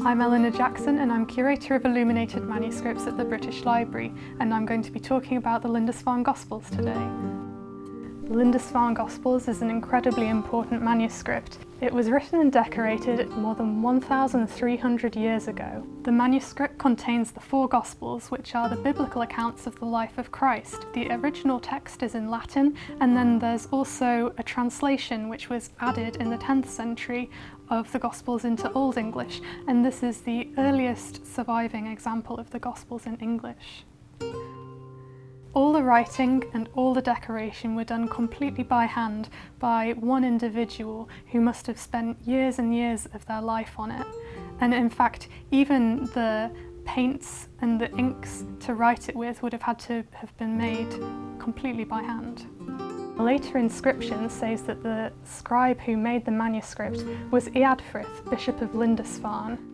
I'm Eleanor Jackson and I'm Curator of Illuminated Manuscripts at the British Library and I'm going to be talking about the Lindisfarne Gospels today. The Lindisfarne Gospels is an incredibly important manuscript. It was written and decorated more than 1,300 years ago. The manuscript contains the four Gospels, which are the biblical accounts of the life of Christ. The original text is in Latin, and then there's also a translation which was added in the 10th century of the Gospels into Old English, and this is the earliest surviving example of the Gospels in English. All the writing and all the decoration were done completely by hand by one individual who must have spent years and years of their life on it. And in fact, even the paints and the inks to write it with would have had to have been made completely by hand. A later inscription says that the scribe who made the manuscript was Eadfrith, Bishop of Lindisfarne.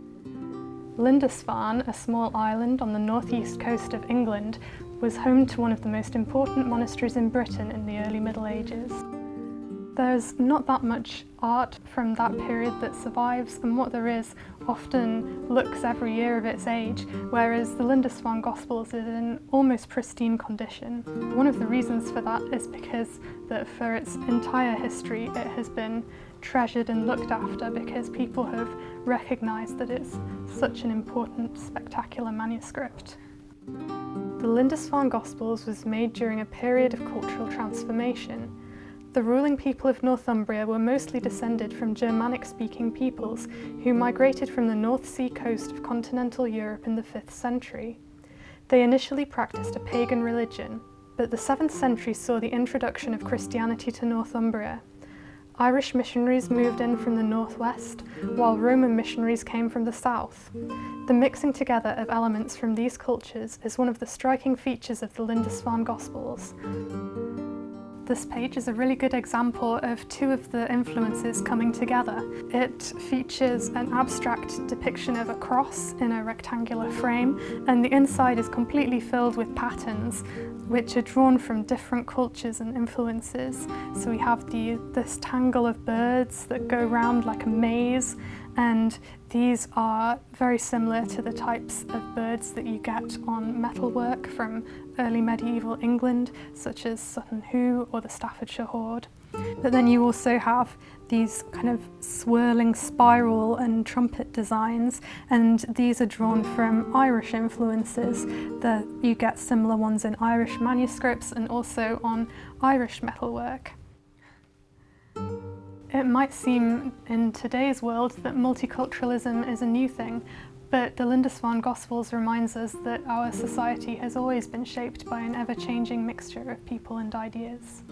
Lindisfarne, a small island on the northeast coast of England, was home to one of the most important monasteries in Britain in the early Middle Ages. There's not that much art from that period that survives and what there is often looks every year of its age, whereas the Lindisfarne Gospels is in almost pristine condition. One of the reasons for that is because that for its entire history it has been treasured and looked after because people have recognised that it's such an important, spectacular manuscript. The Lindisfarne Gospels was made during a period of cultural transformation. The ruling people of Northumbria were mostly descended from Germanic-speaking peoples who migrated from the North Sea coast of continental Europe in the 5th century. They initially practiced a pagan religion, but the 7th century saw the introduction of Christianity to Northumbria. Irish missionaries moved in from the northwest, while Roman missionaries came from the south. The mixing together of elements from these cultures is one of the striking features of the Lindisfarne Gospels. This page is a really good example of two of the influences coming together. It features an abstract depiction of a cross in a rectangular frame and the inside is completely filled with patterns which are drawn from different cultures and influences. So we have the, this tangle of birds that go round like a maze and these are very similar to the types of birds that you get on metalwork from early medieval England, such as Sutton Hoo or the Staffordshire Hoard. But then you also have these kind of swirling spiral and trumpet designs and these are drawn from Irish influences that you get similar ones in Irish manuscripts and also on Irish metalwork. It might seem in today's world that multiculturalism is a new thing, but the Lindisfarne Gospels reminds us that our society has always been shaped by an ever-changing mixture of people and ideas.